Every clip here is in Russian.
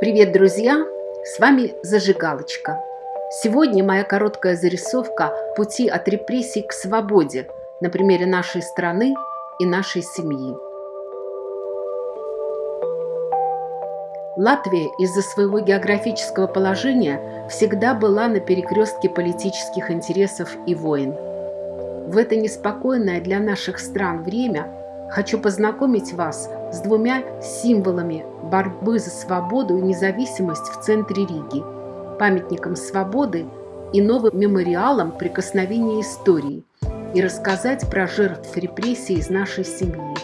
Привет, друзья! С вами Зажигалочка. Сегодня моя короткая зарисовка пути от репрессий к свободе на примере нашей страны и нашей семьи. Латвия из-за своего географического положения всегда была на перекрестке политических интересов и войн. В это неспокойное для наших стран время хочу познакомить вас с двумя символами борьбы за свободу и независимость в центре Риги, памятником свободы и новым мемориалом прикосновения истории и рассказать про жертв репрессий из нашей семьи.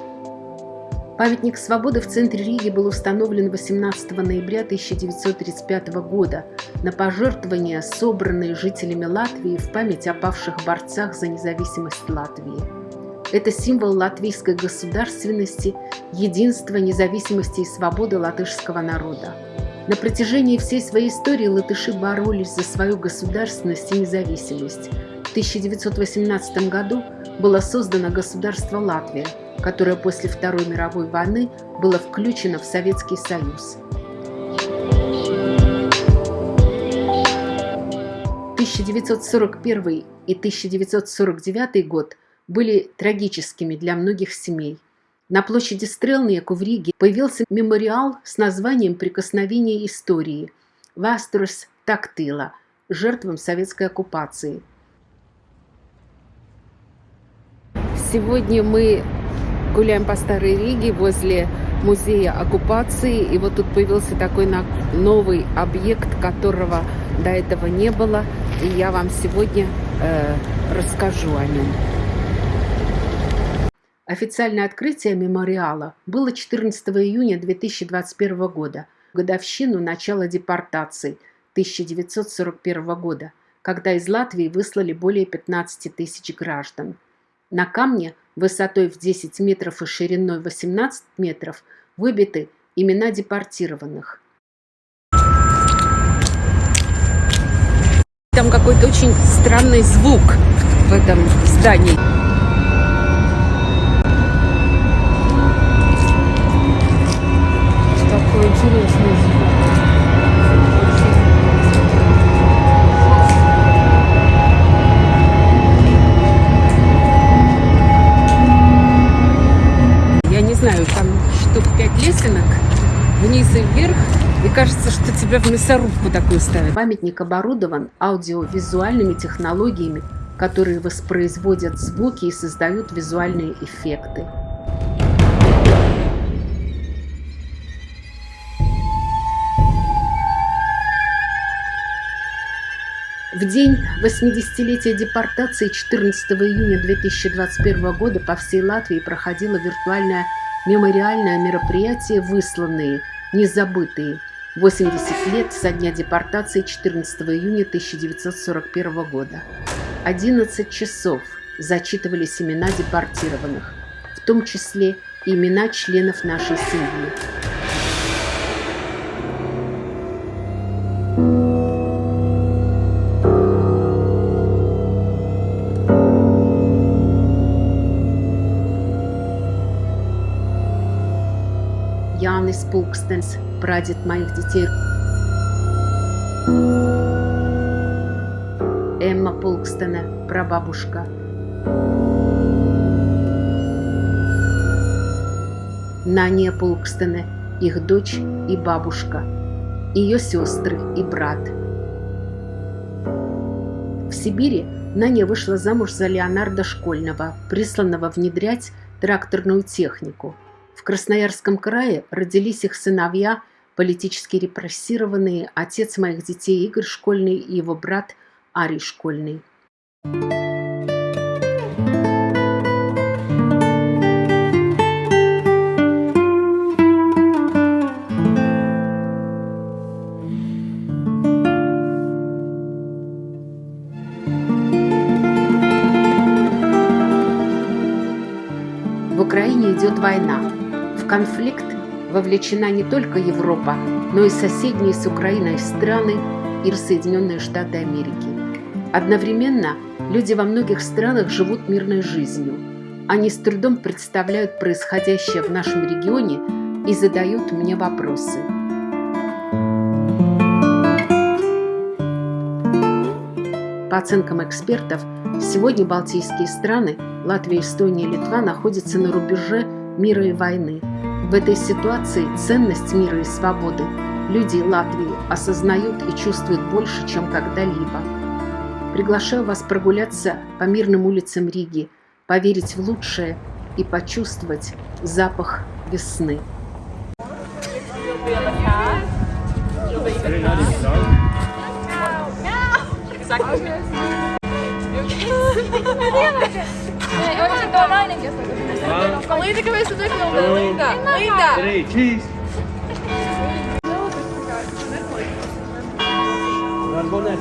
Памятник свободы в центре Риги был установлен 18 ноября 1935 года на пожертвования, собранные жителями Латвии в память о павших борцах за независимость Латвии. Это символ латвийской государственности, единства, независимости и свободы латышского народа. На протяжении всей своей истории латыши боролись за свою государственность и независимость. В 1918 году было создано государство Латвия, которое после Второй мировой войны было включено в Советский Союз. 1941 и 1949 год – были трагическими для многих семей. На площади Стрелнеку в Риге появился мемориал с названием «Прикосновение истории» «Ваструс Тактила» жертвам советской оккупации. Сегодня мы гуляем по Старой Риге возле музея оккупации. И вот тут появился такой новый объект, которого до этого не было. И я вам сегодня э, расскажу о нем. Официальное открытие мемориала было 14 июня 2021 года, годовщину начала депортации 1941 года, когда из Латвии выслали более 15 тысяч граждан. На камне высотой в 10 метров и шириной 18 метров выбиты имена депортированных. Там какой-то очень странный звук в этом здании. Тебя в мясорубку такую ставят. Памятник оборудован аудиовизуальными технологиями, которые воспроизводят звуки и создают визуальные эффекты. В день 80-летия депортации 14 июня 2021 года по всей Латвии проходило виртуальное мемориальное мероприятие «Высланные», «Незабытые». 80 лет со дня депортации 14 июня 1941 года. 11 часов зачитывались имена депортированных, в том числе имена членов нашей семьи. Jānis Pulkstens, прадед моих детей. Эмма Пулкстена, прабабушка. Нания Пулкстена, их дочь и бабушка, ее сестры и брат. В Сибири Наня вышла замуж за Леонардо Школьного, присланного внедрять тракторную технику – в Красноярском крае родились их сыновья, политически репрессированные, отец моих детей Игорь Школьный и его брат Арий Школьный. В Украине идет война. В конфликт вовлечена не только Европа, но и соседние с Украиной страны и Соединенные Штаты Америки. Одновременно люди во многих странах живут мирной жизнью. Они с трудом представляют происходящее в нашем регионе и задают мне вопросы. По оценкам экспертов, сегодня балтийские страны Латвия, Эстония и Литва находятся на рубеже мира и войны. В этой ситуации ценность мира и свободы люди Латвии осознают и чувствуют больше, чем когда-либо. Приглашаю вас прогуляться по мирным улицам Риги, поверить в лучшее и почувствовать запах весны. Quatro, linda a cabeça do Eclão, um, linda, linda. Três, cheese. Agora, bom, né,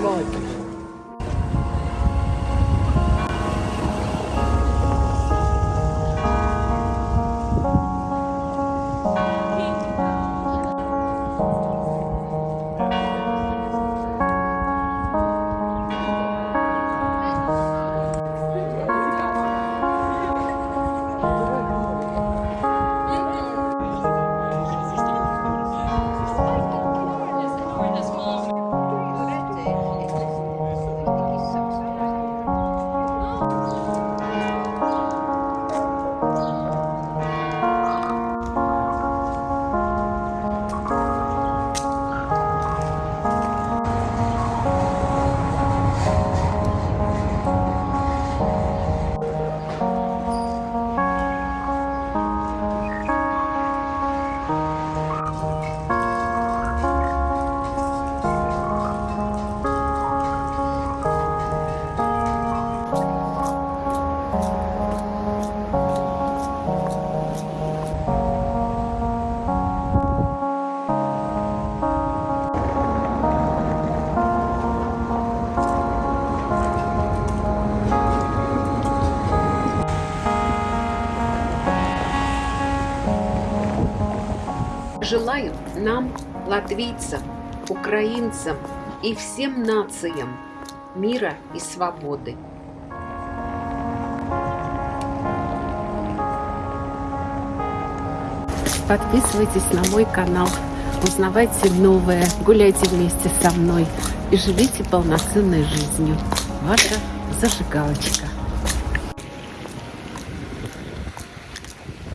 Желаю нам, латвийцам, украинцам и всем нациям мира и свободы. Подписывайтесь на мой канал, узнавайте новое, гуляйте вместе со мной и живите полноценной жизнью. Ваша зажигалочка.